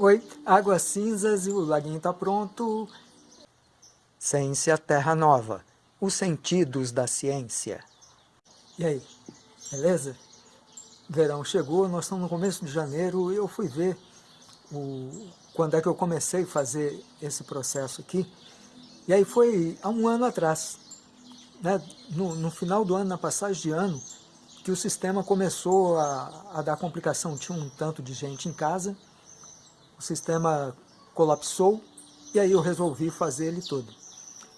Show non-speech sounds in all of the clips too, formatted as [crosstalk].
Oi, águas cinzas e o laguinho está pronto. Ciência Terra Nova, os sentidos da ciência. E aí, beleza? Verão chegou, nós estamos no começo de janeiro e eu fui ver o, quando é que eu comecei a fazer esse processo aqui. E aí foi há um ano atrás, né? no, no final do ano, na passagem de ano, que o sistema começou a, a dar complicação. Tinha um tanto de gente em casa, o sistema colapsou e aí eu resolvi fazer ele todo.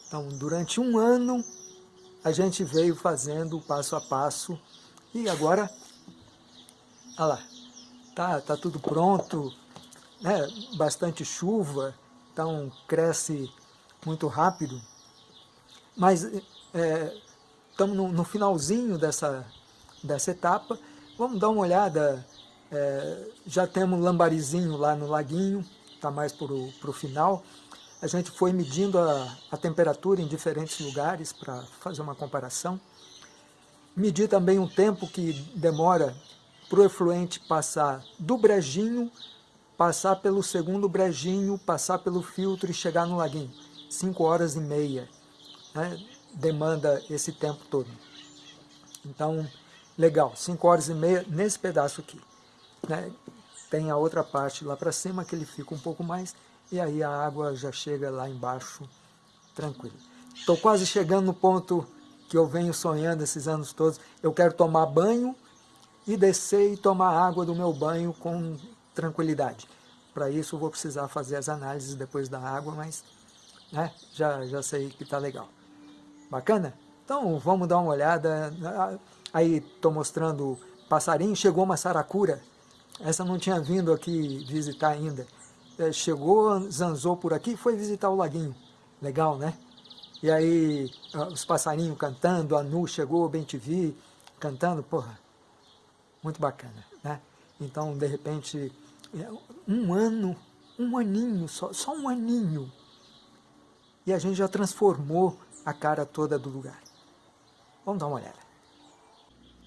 Então, durante um ano, a gente veio fazendo passo a passo e agora, olha lá, tá, tá tudo pronto, né? bastante chuva, então cresce muito rápido, mas estamos é, no, no, finalzinho dessa, dessa etapa, vamos dar uma olhada é, já temos lambarizinho lá no laguinho, está mais para o final. A gente foi medindo a, a temperatura em diferentes lugares para fazer uma comparação. Medir também o tempo que demora para o efluente passar do brejinho, passar pelo segundo brejinho, passar pelo filtro e chegar no laguinho. Cinco horas e meia né, demanda esse tempo todo. Então, legal, cinco horas e meia nesse pedaço aqui. Né? Tem a outra parte lá para cima que ele fica um pouco mais e aí a água já chega lá embaixo tranquilo. Estou quase chegando no ponto que eu venho sonhando esses anos todos. Eu quero tomar banho e descer e tomar água do meu banho com tranquilidade. Para isso vou precisar fazer as análises depois da água, mas né, já, já sei que está legal. Bacana? Então vamos dar uma olhada. Aí estou mostrando passarinho, chegou uma saracura essa não tinha vindo aqui visitar ainda. É, chegou, zanzou por aqui e foi visitar o laguinho. Legal, né? E aí os passarinhos cantando, a Nu chegou, bem te vi, cantando, porra, muito bacana, né? Então, de repente, é, um ano, um aninho, só, só um aninho, e a gente já transformou a cara toda do lugar. Vamos dar uma olhada.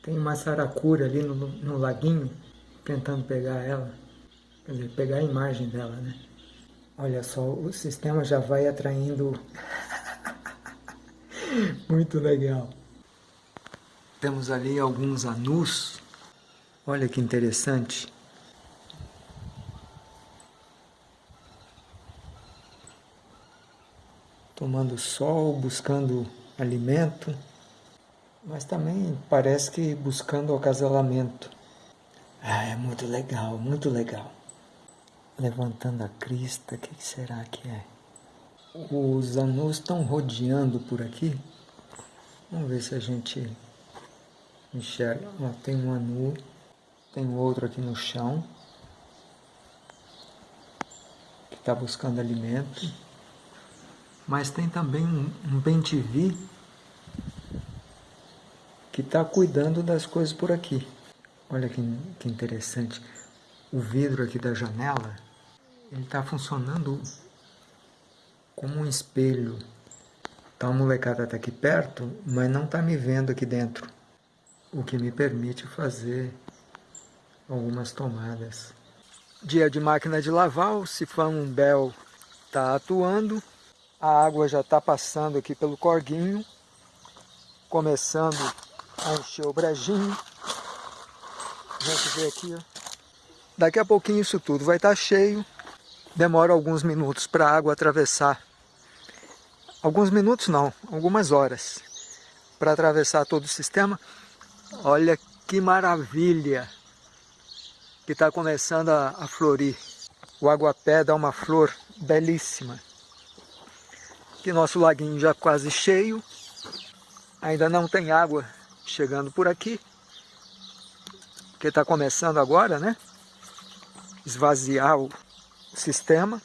Tem uma saracura ali no, no laguinho, tentando pegar ela, quer dizer, pegar a imagem dela, né? Olha só, o sistema já vai atraindo... [laughs] Muito legal. Temos ali alguns anus. Olha que interessante. Tomando sol, buscando alimento, mas também parece que buscando acasalamento. Ah, é muito legal, muito legal. Levantando a crista, o que, será que é? Os anus estão rodeando por aqui. Vamos ver se a gente enxerga. Ó, tem um anu, tem outro aqui no chão. Que está buscando alimento. Mas tem também um, um que está cuidando das coisas por aqui. Olha que, que interessante. O vidro aqui da janela, ele está funcionando como um espelho. Então a molecada está aqui perto, mas não está me vendo aqui dentro. O que me permite fazer algumas tomadas. Dia de máquina de lavar, o sifão Bell está atuando. A água já está passando aqui pelo corguinho, começando a encher o brejinho. A gente vê aqui, ó. Daqui a pouquinho isso tudo vai estar tá cheio. Demora alguns minutos para a água atravessar. Alguns minutos não, algumas horas. Para atravessar todo o sistema. Olha que maravilha que está começando a, a florir. O aguapé dá uma flor belíssima. Aqui nosso laguinho já quase cheio. Ainda não tem água chegando por aqui que está começando agora, né? Esvaziar o sistema.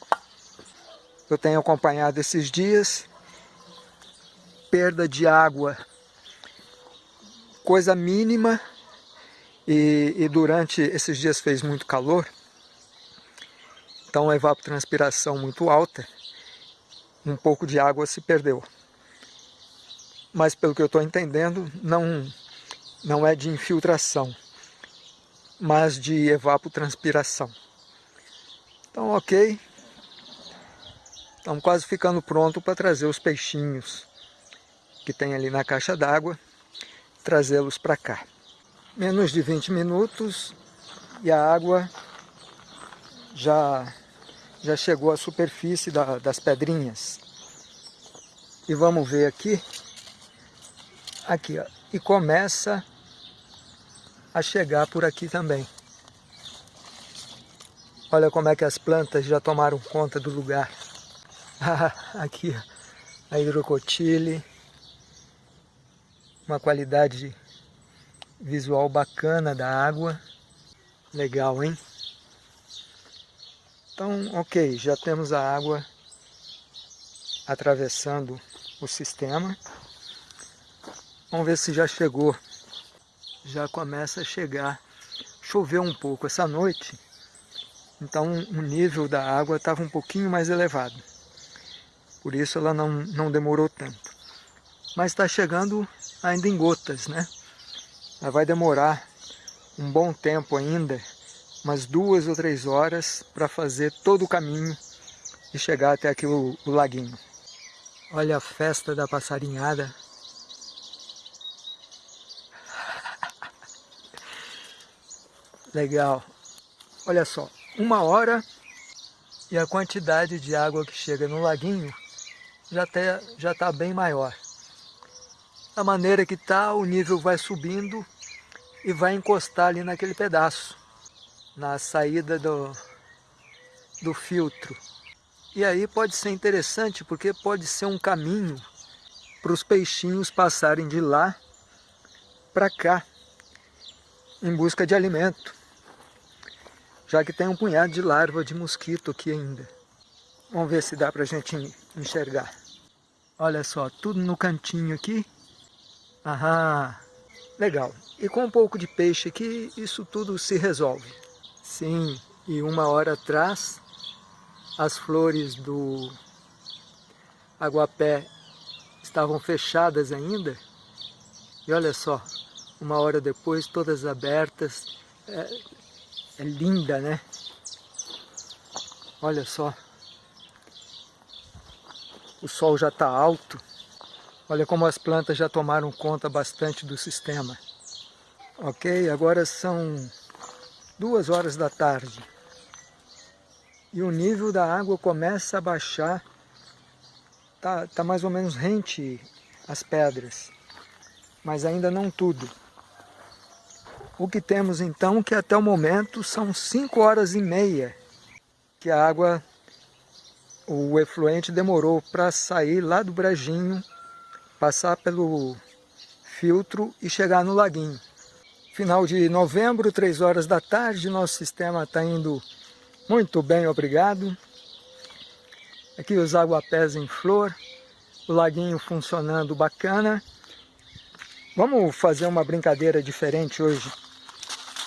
Eu tenho acompanhado esses dias. Perda de água, coisa mínima. E, e durante esses dias fez muito calor. Então a evapotranspiração muito alta. Um pouco de água se perdeu. Mas pelo que eu estou entendendo, não, não é de infiltração mas de evapotranspiração. Então, ok. Estamos quase ficando pronto para trazer os peixinhos que tem ali na caixa d'água, trazê-los para cá. Menos de 20 minutos e a água já, já chegou à superfície da, das pedrinhas. E vamos ver aqui, aqui ó, e começa a chegar por aqui também. Olha como é que as plantas já tomaram conta do lugar. [laughs] aqui a hidrocotile, uma qualidade visual bacana da água. Legal, hein? Então, ok, já temos a água atravessando o sistema. Vamos ver se já chegou. Já começa a chegar. Choveu um pouco essa noite, então o nível da água estava um pouquinho mais elevado. Por isso ela não, não demorou tanto. Mas está chegando ainda em gotas, né? Ela vai demorar um bom tempo ainda, umas duas ou três horas, para fazer todo o caminho e chegar até aqui o, o laguinho. Olha a festa da passarinhada. Legal. Olha só, uma hora e a quantidade de água que chega no laguinho já está já tá bem maior. A maneira que está, o nível vai subindo e vai encostar ali naquele pedaço, na saída do, do filtro. E aí pode ser interessante porque pode ser um caminho para os peixinhos passarem de lá para cá em busca de alimento, já que tem um punhado de larva de mosquito aqui ainda. Vamos ver se dá para a gente enxergar. Olha só, tudo no cantinho aqui. Aham, legal. E com um pouco de peixe aqui, isso tudo se resolve. Sim, e uma hora atrás as flores do aguapé estavam fechadas ainda. E olha só, uma hora depois, todas abertas. É, é linda, né? Olha só. O sol já está alto. Olha como as plantas já tomaram conta bastante do sistema. Ok, agora são duas horas da tarde e o nível da água começa a baixar, tá, tá mais ou menos rente as pedras, mas ainda não tudo. O que temos então, que até o momento são 5 horas e meia que a água, o efluente demorou para sair lá do brejinho, passar pelo filtro e chegar no laguinho. Final de novembro, 3 horas da tarde, nosso sistema está indo muito bem, obrigado. Aqui os aguapés em flor, o laguinho funcionando bacana. Vamos fazer uma brincadeira diferente hoje.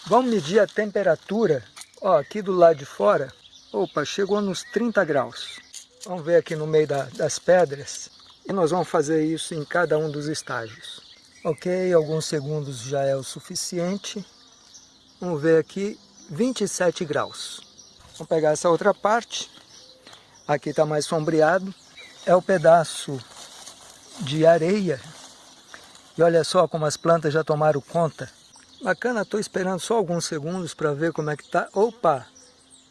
Vamos medir a temperatura, ó, aqui do lado de fora. Opa, chegou nos 30 graus. Vamos ver aqui no meio da, das pedras. E nós vamos fazer isso em cada um dos estágios. Ok, alguns segundos já é o suficiente. Vamos ver aqui, 27 graus. Vamos pegar essa outra parte. Aqui está mais sombreado. É o pedaço de areia. E olha só como as plantas já tomaram conta. Bacana, estou esperando só alguns segundos para ver como é que está. Opa,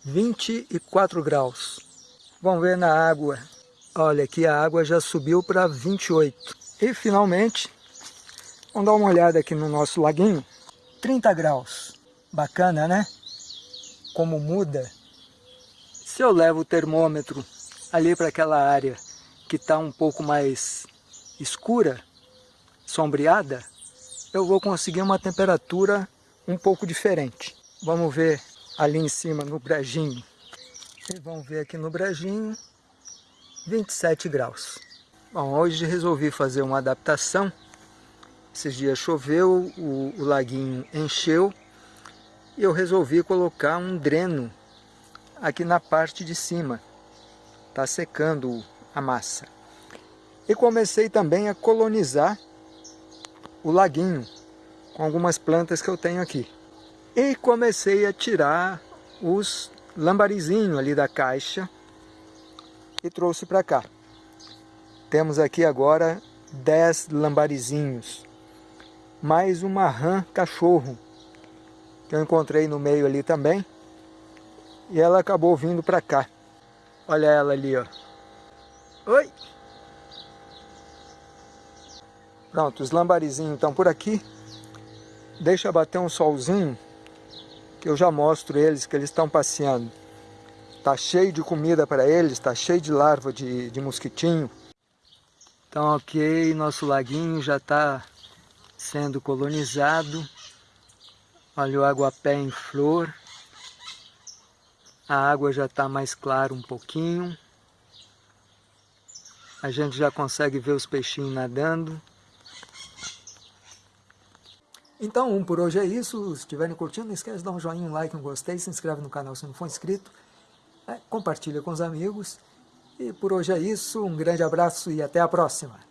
24 graus. Vamos ver na água. Olha, aqui a água já subiu para 28. E finalmente, vamos dar uma olhada aqui no nosso laguinho. 30 graus. Bacana, né? Como muda se eu levo o termômetro ali para aquela área que está um pouco mais escura, sombreada, eu vou conseguir uma temperatura um pouco diferente. Vamos ver ali em cima no brejinho. E vamos ver aqui no brejinho, 27 graus. Bom, hoje resolvi fazer uma adaptação. Esses dias choveu, o, o laguinho encheu e eu resolvi colocar um dreno aqui na parte de cima. Está secando a massa. E comecei também a colonizar o laguinho com algumas plantas que eu tenho aqui. E comecei a tirar os lambarizinho ali da caixa e trouxe para cá. Temos aqui agora 10 lambarizinhos, mais uma rã cachorro, que eu encontrei no meio ali também, e ela acabou vindo para cá. Olha ela ali, ó. Oi! Pronto, os lambarizinhos estão por aqui. Deixa bater um solzinho, que eu já mostro eles, que eles estão passeando. Tá cheio de comida para eles, tá cheio de larva de, de mosquitinho. Então, ok, nosso laguinho já está sendo colonizado. Olha o aguapé em flor. A água já está mais clara um pouquinho. A gente já consegue ver os peixinhos nadando. Então, por hoje é isso. Se estiverem curtindo, não esquece de dar um joinha, um like, um gostei, se inscreve no canal se não for inscrito. É, compartilha com os amigos. E por hoje é isso. Um grande abraço e até a próxima.